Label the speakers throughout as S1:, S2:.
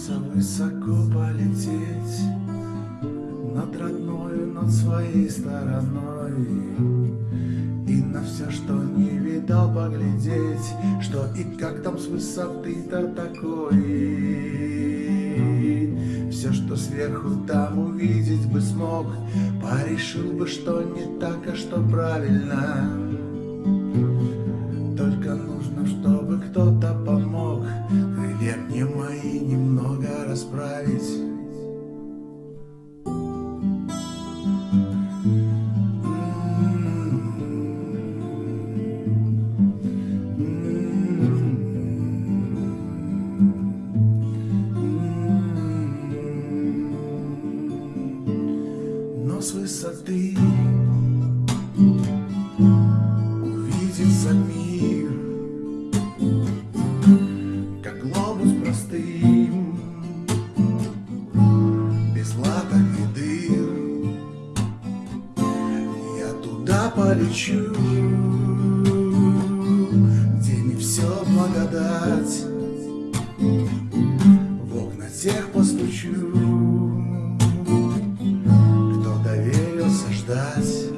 S1: Мечтался высоко полететь Над родною, над своей стороной. И на все, что не видал, поглядеть Что и как там с высоты-то такой. Все, что сверху там увидеть бы смог Порешил бы, что не так, а что правильно расправить. Но с высоты без латок и дыр. Я туда полечу, где не все благодать. В окна тех постучу, кто доверился ждать.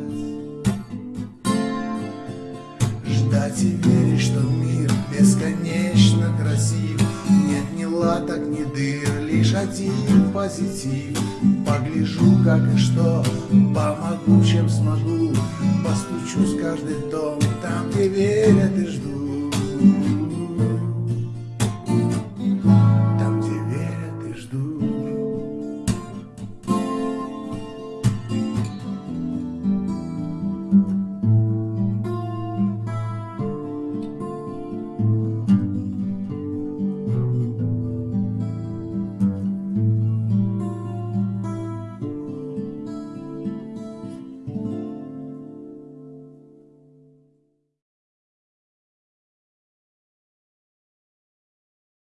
S1: Ждать и верить, что мир лишь один позитив. Погляжу, как и что, помогу, чем смогу Постучу с каждый